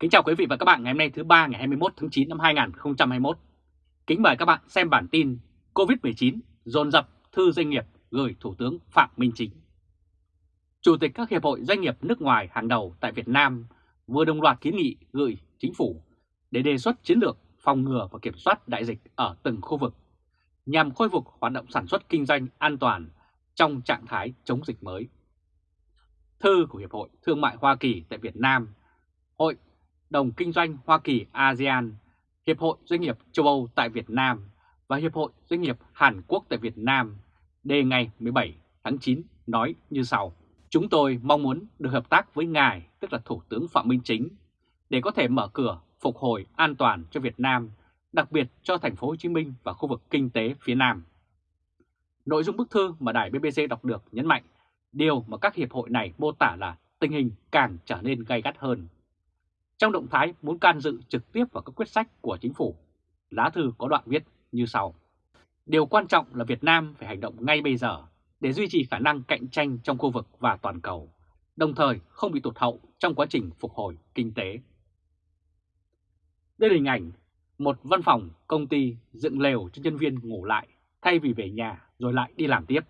Kính chào quý vị và các bạn ngày hôm nay thứ ba ngày 21 tháng 9 năm 2021. Kính mời các bạn xem bản tin COVID-19 dồn dập thư doanh nghiệp gửi Thủ tướng Phạm Minh Chính. Chủ tịch các hiệp hội doanh nghiệp nước ngoài hàng đầu tại Việt Nam vừa đồng loạt kiến nghị gửi chính phủ để đề xuất chiến lược phòng ngừa và kiểm soát đại dịch ở từng khu vực nhằm khôi phục hoạt động sản xuất kinh doanh an toàn trong trạng thái chống dịch mới. Thư của Hiệp hội Thương mại Hoa Kỳ tại Việt Nam, Hội đồng Kinh doanh Hoa Kỳ ASEAN, Hiệp hội Doanh nghiệp châu Âu tại Việt Nam và Hiệp hội Doanh nghiệp Hàn Quốc tại Việt Nam đề ngày 17 tháng 9 nói như sau. Chúng tôi mong muốn được hợp tác với Ngài, tức là Thủ tướng Phạm Minh Chính, để có thể mở cửa phục hồi an toàn cho Việt Nam, đặc biệt cho thành phố Hồ Chí Minh và khu vực kinh tế phía Nam. Nội dung bức thư mà đài BBC đọc được nhấn mạnh điều mà các hiệp hội này mô tả là tình hình càng trở nên gay gắt hơn. Trong động thái muốn can dự trực tiếp vào các quyết sách của chính phủ, lá thư có đoạn viết như sau. Điều quan trọng là Việt Nam phải hành động ngay bây giờ để duy trì khả năng cạnh tranh trong khu vực và toàn cầu, đồng thời không bị tụt hậu trong quá trình phục hồi kinh tế. Đây là hình ảnh một văn phòng công ty dựng lều cho nhân viên ngủ lại thay vì về nhà rồi lại đi làm tiếp.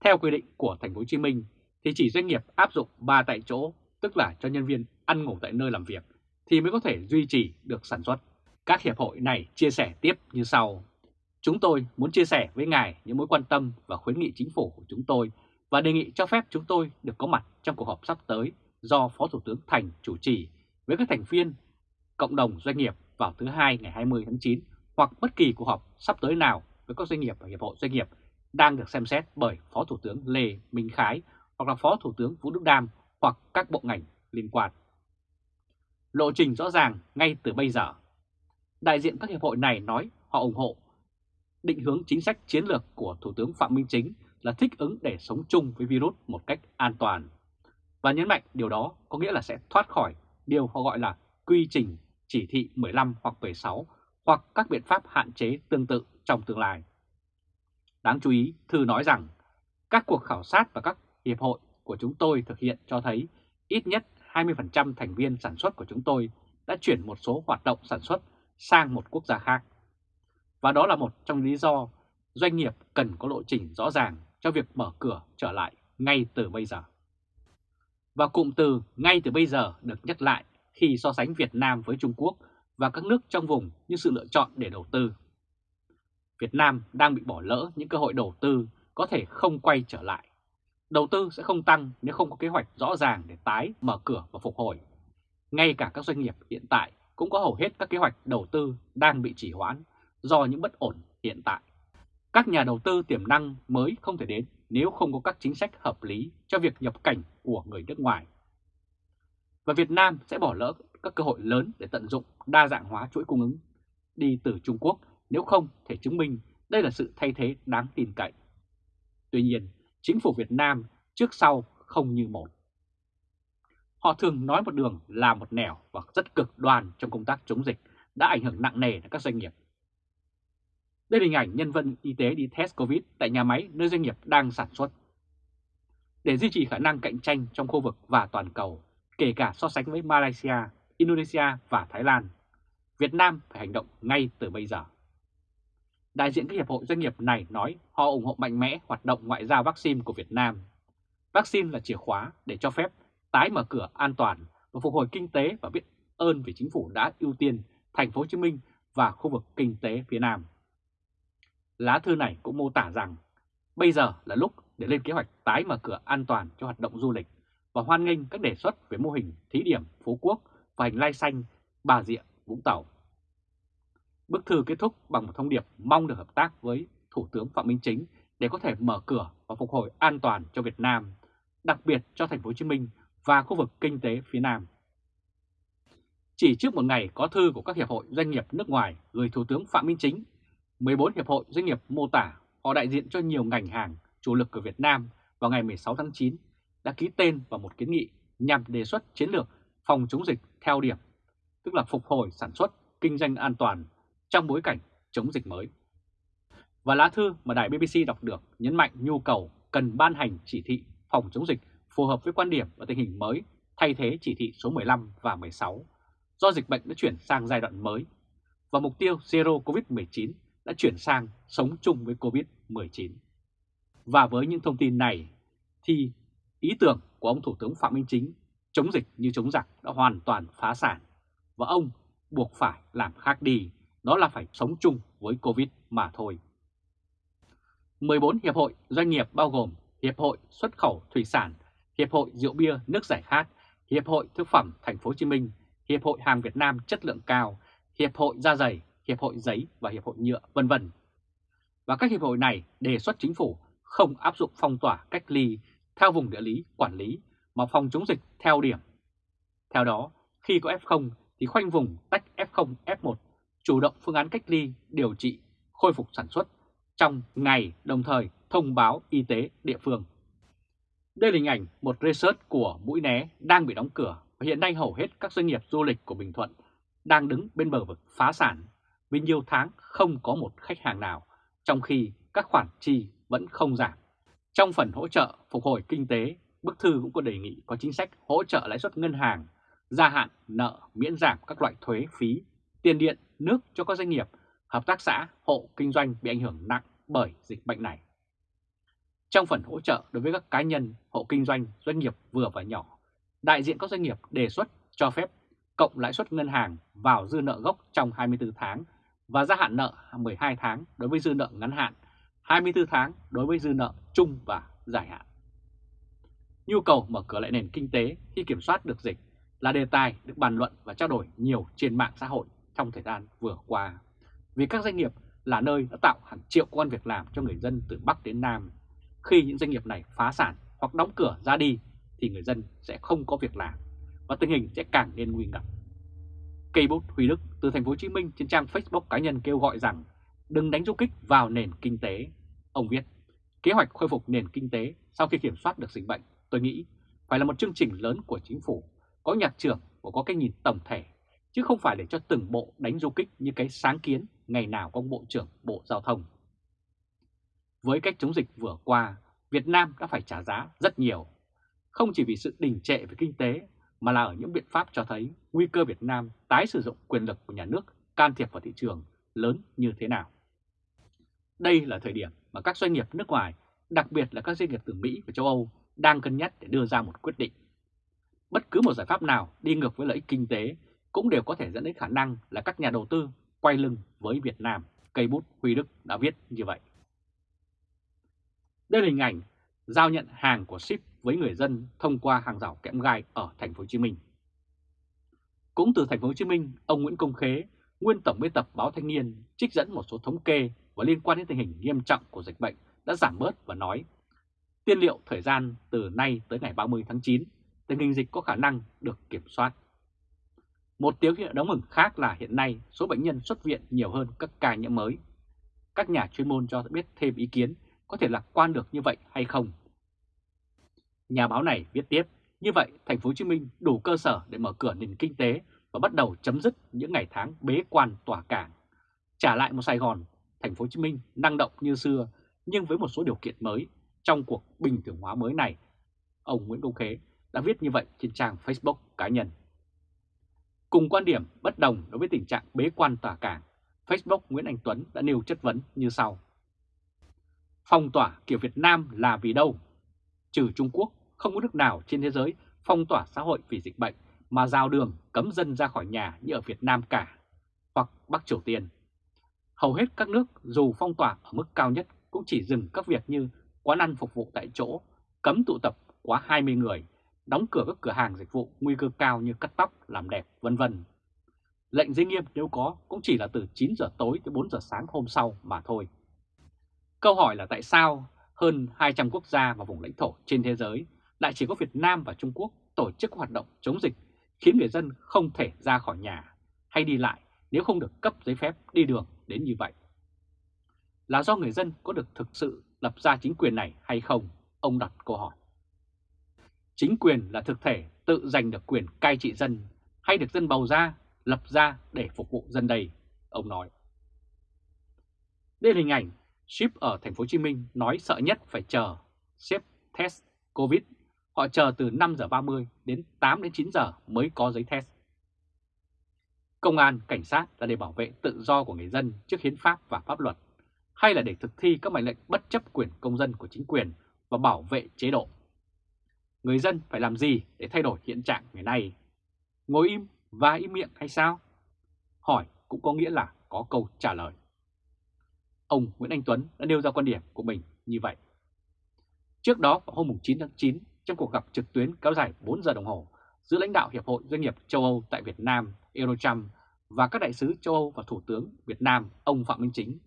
Theo quy định của thành phố Hồ Chí Minh thì chỉ doanh nghiệp áp dụng 3 tại chỗ, tức là cho nhân viên ăn ngủ tại nơi làm việc thì mới có thể duy trì được sản xuất. Các hiệp hội này chia sẻ tiếp như sau. Chúng tôi muốn chia sẻ với ngài những mối quan tâm và khuyến nghị chính phủ của chúng tôi và đề nghị cho phép chúng tôi được có mặt trong cuộc họp sắp tới do Phó Thủ tướng Thành chủ trì với các thành viên cộng đồng doanh nghiệp vào thứ hai ngày 20 tháng 9 hoặc bất kỳ cuộc họp sắp tới nào với các doanh nghiệp và hiệp hội doanh nghiệp đang được xem xét bởi Phó Thủ tướng Lê Minh Khái hoặc là Phó Thủ tướng Vũ Đức Đam hoặc các bộ ngành liên quan. Lộ trình rõ ràng ngay từ bây giờ. Đại diện các hiệp hội này nói họ ủng hộ định hướng chính sách chiến lược của Thủ tướng Phạm Minh Chính là thích ứng để sống chung với virus một cách an toàn. Và nhấn mạnh điều đó có nghĩa là sẽ thoát khỏi điều họ gọi là quy trình chỉ thị 15 hoặc 16 hoặc các biện pháp hạn chế tương tự trong tương lai. Đáng chú ý, Thư nói rằng các cuộc khảo sát và các hiệp hội của chúng tôi thực hiện cho thấy ít nhất 20% thành viên sản xuất của chúng tôi đã chuyển một số hoạt động sản xuất sang một quốc gia khác. Và đó là một trong lý do doanh nghiệp cần có lộ trình rõ ràng cho việc mở cửa trở lại ngay từ bây giờ. Và cụm từ ngay từ bây giờ được nhắc lại khi so sánh Việt Nam với Trung Quốc và các nước trong vùng như sự lựa chọn để đầu tư. Việt Nam đang bị bỏ lỡ những cơ hội đầu tư có thể không quay trở lại. Đầu tư sẽ không tăng nếu không có kế hoạch rõ ràng để tái mở cửa và phục hồi. Ngay cả các doanh nghiệp hiện tại cũng có hầu hết các kế hoạch đầu tư đang bị trì hoãn do những bất ổn hiện tại. Các nhà đầu tư tiềm năng mới không thể đến nếu không có các chính sách hợp lý cho việc nhập cảnh của người nước ngoài. Và Việt Nam sẽ bỏ lỡ các cơ hội lớn để tận dụng đa dạng hóa chuỗi cung ứng đi từ Trung Quốc nếu không thể chứng minh đây là sự thay thế đáng tin cậy. Tuy nhiên, chính phủ Việt Nam trước sau không như một. Họ thường nói một đường là một nẻo và rất cực đoan trong công tác chống dịch đã ảnh hưởng nặng nề đến các doanh nghiệp. Đây là hình ảnh nhân viên y tế đi test Covid tại nhà máy nơi doanh nghiệp đang sản xuất. Để duy trì khả năng cạnh tranh trong khu vực và toàn cầu, kể cả so sánh với Malaysia, Indonesia và Thái Lan, Việt Nam phải hành động ngay từ bây giờ. Đại diện các hiệp hội doanh nghiệp này nói họ ủng hộ mạnh mẽ hoạt động ngoại giao vaccine của Việt Nam. Vaccine là chìa khóa để cho phép tái mở cửa an toàn và phục hồi kinh tế và biết ơn vì chính phủ đã ưu tiên thành phố Hồ Chí Minh và khu vực kinh tế phía Nam. Lá thư này cũng mô tả rằng bây giờ là lúc để lên kế hoạch tái mở cửa an toàn cho hoạt động du lịch và hoan nghênh các đề xuất về mô hình thí điểm Phú Quốc và hành lai xanh Bà Rịa, Vũng Tàu. Bức thư kết thúc bằng một thông điệp mong được hợp tác với Thủ tướng Phạm Minh Chính để có thể mở cửa và phục hồi an toàn cho Việt Nam, đặc biệt cho thành phố Hồ Chí Minh và khu vực kinh tế phía Nam. Chỉ trước một ngày có thư của các hiệp hội doanh nghiệp nước ngoài gửi Thủ tướng Phạm Minh Chính, 14 hiệp hội doanh nghiệp mô tả họ đại diện cho nhiều ngành hàng chủ lực của Việt Nam vào ngày 16 tháng 9 đã ký tên vào một kiến nghị nhằm đề xuất chiến lược phòng chống dịch theo điểm, tức là phục hồi sản xuất, kinh doanh an toàn trong bối cảnh chống dịch mới. Và lá thư mà đài BBC đọc được nhấn mạnh nhu cầu cần ban hành chỉ thị phòng chống dịch phù hợp với quan điểm và tình hình mới thay thế chỉ thị số 15 và 16 do dịch bệnh đã chuyển sang giai đoạn mới và mục tiêu Zero COVID-19 đã chuyển sang sống chung với COVID-19. Và với những thông tin này thì ý tưởng của ông Thủ tướng Phạm Minh Chính chống dịch như chống giặc đã hoàn toàn phá sản và ông buộc phải làm khác đi, đó là phải sống chung với Covid mà thôi. 14 hiệp hội doanh nghiệp bao gồm Hiệp hội xuất khẩu thủy sản, Hiệp hội rượu bia nước giải khát, Hiệp hội thực phẩm Thành phố Hồ Chí Minh, Hiệp hội hàng Việt Nam chất lượng cao, Hiệp hội da dày, Hiệp hội giấy và Hiệp hội nhựa vân vân. Và các hiệp hội này đề xuất chính phủ không áp dụng phong tỏa cách ly theo vùng địa lý quản lý mà phòng chống dịch theo điểm. Theo đó, khi có F0 thì khoanh vùng tách F0, F1, chủ động phương án cách ly, điều trị, khôi phục sản xuất trong ngày đồng thời thông báo y tế địa phương. Đây là hình ảnh một resort của Mũi Né đang bị đóng cửa và hiện nay hầu hết các doanh nghiệp du lịch của Bình Thuận đang đứng bên bờ vực phá sản vì nhiều tháng không có một khách hàng nào, trong khi các khoản chi vẫn không giảm. Trong phần hỗ trợ phục hồi kinh tế, bức thư cũng có đề nghị có chính sách hỗ trợ lãi suất ngân hàng, gia hạn nợ miễn giảm các loại thuế phí, tiền điện, nước cho các doanh nghiệp, hợp tác xã, hộ kinh doanh bị ảnh hưởng nặng bởi dịch bệnh này. Trong phần hỗ trợ đối với các cá nhân, hộ kinh doanh, doanh nghiệp vừa và nhỏ, đại diện các doanh nghiệp đề xuất cho phép cộng lãi suất ngân hàng vào dư nợ gốc trong 24 tháng và gia hạn nợ 12 tháng đối với dư nợ ngắn hạn, 24 tháng đối với dư nợ chung và dài hạn. Nhu cầu mở cửa lại nền kinh tế khi kiểm soát được dịch là đề tài được bàn luận và trao đổi nhiều trên mạng xã hội trong thời gian vừa qua. Vì các doanh nghiệp là nơi đã tạo hàng triệu công an việc làm cho người dân từ Bắc đến Nam. Khi những doanh nghiệp này phá sản hoặc đóng cửa ra đi thì người dân sẽ không có việc làm và tình hình sẽ càng nên nguy ngập. Cây bút Huy Đức từ thành phố Hồ Chí Minh trên trang Facebook cá nhân kêu gọi rằng đừng đánh du kích vào nền kinh tế. Ông viết, kế hoạch khôi phục nền kinh tế sau khi kiểm soát được dịch bệnh, tôi nghĩ phải là một chương trình lớn của chính phủ, có nhạc trưởng và có cái nhìn tổng thể, chứ không phải để cho từng bộ đánh du kích như cái sáng kiến ngày nào có Bộ trưởng Bộ Giao thông. Với cách chống dịch vừa qua, Việt Nam đã phải trả giá rất nhiều, không chỉ vì sự đình trệ về kinh tế mà là ở những biện pháp cho thấy nguy cơ Việt Nam tái sử dụng quyền lực của nhà nước can thiệp vào thị trường lớn như thế nào. Đây là thời điểm mà các doanh nghiệp nước ngoài, đặc biệt là các doanh nghiệp từ Mỹ và châu Âu đang cân nhắc để đưa ra một quyết định. Bất cứ một giải pháp nào đi ngược với lợi ích kinh tế cũng đều có thể dẫn đến khả năng là các nhà đầu tư quay lưng với Việt Nam, cây bút Huy Đức đã viết như vậy. Đây là hình ảnh giao nhận hàng của ship với người dân thông qua hàng rào kẽm gai ở thành phố Hồ Chí Minh. Cũng từ thành phố Hồ Chí Minh, ông Nguyễn Công Khế, nguyên tổng biên tập báo Thanh niên, trích dẫn một số thống kê và liên quan đến tình hình nghiêm trọng của dịch bệnh đã giảm bớt và nói tiên liệu thời gian từ nay tới ngày 30 tháng 9, tình hình dịch có khả năng được kiểm soát. Một tiếng hiệu đáng mừng khác là hiện nay số bệnh nhân xuất viện nhiều hơn các ca nhiễm mới. Các nhà chuyên môn cho biết thêm ý kiến có thể lạc quan được như vậy hay không. Nhà báo này viết tiếp, như vậy thành phố Hồ Chí Minh đủ cơ sở để mở cửa nền kinh tế và bắt đầu chấm dứt những ngày tháng bế quan tỏa cảng. Trả lại một Sài Gòn, thành phố Hồ Chí Minh năng động như xưa nhưng với một số điều kiện mới trong cuộc bình thường hóa mới này. Ông Nguyễn Công Khế đã viết như vậy trên trang Facebook cá nhân. Cùng quan điểm bất đồng đối với tình trạng bế quan tỏa cảng, Facebook Nguyễn Anh Tuấn đã nêu chất vấn như sau. Phong tỏa kiểu Việt Nam là vì đâu? Trừ Trung Quốc, không có nước nào trên thế giới phong tỏa xã hội vì dịch bệnh mà giao đường cấm dân ra khỏi nhà như ở Việt Nam cả, hoặc Bắc Triều Tiên. Hầu hết các nước dù phong tỏa ở mức cao nhất cũng chỉ dừng các việc như quán ăn phục vụ tại chỗ, cấm tụ tập quá 20 người, đóng cửa các cửa hàng dịch vụ nguy cơ cao như cắt tóc, làm đẹp, vân vân. Lệnh giới nghiêm nếu có cũng chỉ là từ 9 giờ tối tới 4 giờ sáng hôm sau mà thôi. Câu hỏi là tại sao hơn 200 quốc gia và vùng lãnh thổ trên thế giới lại chỉ có Việt Nam và Trung Quốc tổ chức hoạt động chống dịch khiến người dân không thể ra khỏi nhà hay đi lại nếu không được cấp giấy phép đi đường đến như vậy. Là do người dân có được thực sự lập ra chính quyền này hay không? Ông đặt câu hỏi. Chính quyền là thực thể tự giành được quyền cai trị dân hay được dân bầu ra, lập ra để phục vụ dân đây, ông nói. Đây là hình ảnh ship ở thành phố Hồ Chí Minh nói sợ nhất phải chờ xếp test Covid. Họ chờ từ 5 giờ 30 đến 8 đến 9 giờ mới có giấy test. Công an, cảnh sát là để bảo vệ tự do của người dân trước hiến pháp và pháp luật, hay là để thực thi các mệnh lệnh bất chấp quyền công dân của chính quyền và bảo vệ chế độ? Người dân phải làm gì để thay đổi hiện trạng ngày nay? Ngồi im và im miệng hay sao? Hỏi cũng có nghĩa là có câu trả lời. Ông Nguyễn Anh Tuấn đã nêu ra quan điểm của mình như vậy. Trước đó vào hôm 9 tháng 9, trong cuộc gặp trực tuyến kéo dài 4 giờ đồng hồ giữa lãnh đạo Hiệp hội Doanh nghiệp châu Âu tại Việt Nam Eurochamp và các đại sứ châu Âu và Thủ tướng Việt Nam ông Phạm Minh Chính,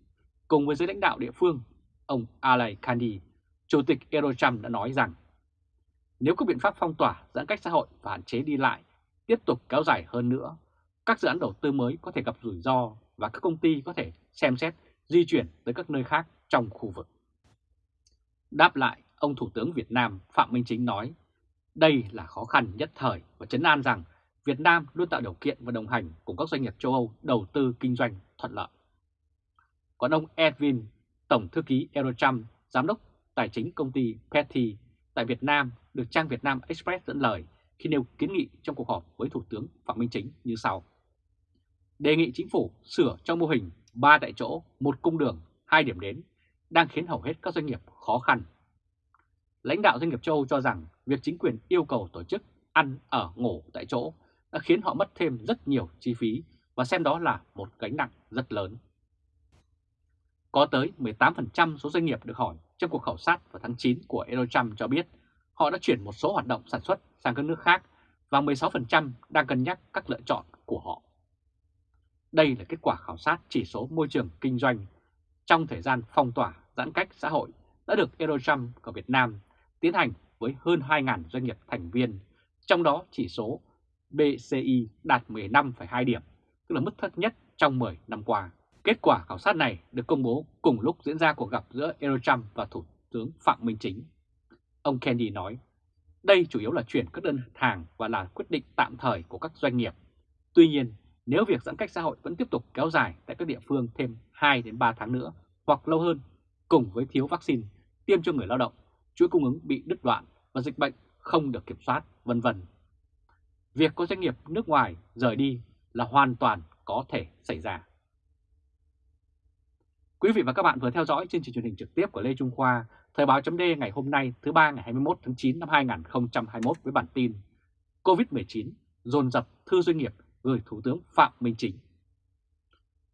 cùng với giới lãnh đạo địa phương, ông Alay Kandi, Chủ tịch Eurochamp đã nói rằng nếu các biện pháp phong tỏa, giãn cách xã hội và hạn chế đi lại tiếp tục kéo dài hơn nữa, các dự án đầu tư mới có thể gặp rủi ro và các công ty có thể xem xét di chuyển tới các nơi khác trong khu vực. Đáp lại, ông Thủ tướng Việt Nam Phạm Minh Chính nói, đây là khó khăn nhất thời và chấn an rằng Việt Nam luôn tạo điều kiện và đồng hành cùng các doanh nghiệp châu Âu đầu tư kinh doanh thuận lợi. Còn ông Edwin, Tổng Thư ký Eurocham, Giám đốc Tài chính công ty Petty tại Việt Nam được trang Việt Nam Express dẫn lời khi nêu kiến nghị trong cuộc họp với Thủ tướng Phạm Minh Chính như sau. Đề nghị chính phủ sửa cho mô hình 3 tại chỗ, một cung đường, hai điểm đến đang khiến hầu hết các doanh nghiệp khó khăn. Lãnh đạo doanh nghiệp châu Âu cho rằng việc chính quyền yêu cầu tổ chức ăn ở ngủ tại chỗ đã khiến họ mất thêm rất nhiều chi phí và xem đó là một gánh nặng rất lớn. Có tới 18% số doanh nghiệp được hỏi trong cuộc khảo sát vào tháng 9 của Eurocharm cho biết họ đã chuyển một số hoạt động sản xuất sang các nước khác và 16% đang cân nhắc các lựa chọn của họ. Đây là kết quả khảo sát chỉ số môi trường kinh doanh trong thời gian phong tỏa giãn cách xã hội đã được Eurochamp của Việt Nam tiến hành với hơn 2.000 doanh nghiệp thành viên, trong đó chỉ số BCI đạt 15,2 điểm, tức là mức thấp nhất trong 10 năm qua. Kết quả khảo sát này được công bố cùng lúc diễn ra cuộc gặp giữa Eurochamp và Thủ tướng Phạm Minh Chính. Ông Kennedy nói, đây chủ yếu là chuyển các đơn hàng và là quyết định tạm thời của các doanh nghiệp. Tuy nhiên, nếu việc giãn cách xã hội vẫn tiếp tục kéo dài tại các địa phương thêm 2 đến 3 tháng nữa hoặc lâu hơn, cùng với thiếu vaccine tiêm cho người lao động, chuỗi cung ứng bị đứt đoạn và dịch bệnh không được kiểm soát, vân vân. Việc có doanh nghiệp nước ngoài rời đi là hoàn toàn có thể xảy ra. Quý vị và các bạn vừa theo dõi chương trình truyền hình trực tiếp của Lê Trung Khoa, Thời báo chấm ngày hôm nay thứ ba ngày 21 tháng 9 năm 2021 với bản tin COVID-19 dồn dập thư doanh nghiệp gửi Thủ tướng Phạm Minh Chính.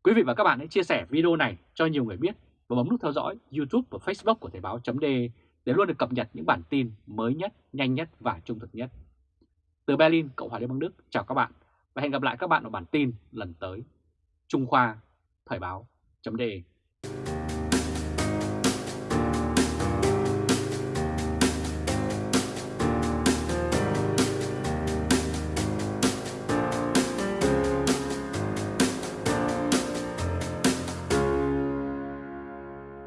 Quý vị và các bạn hãy chia sẻ video này cho nhiều người biết và bấm nút theo dõi YouTube và Facebook của Thời báo chấm để luôn được cập nhật những bản tin mới nhất, nhanh nhất và trung thực nhất. Từ Berlin, Cộng hòa Liên bang Đức, chào các bạn và hẹn gặp lại các bạn ở bản tin lần tới. Trung Khoa, Thời báo chấm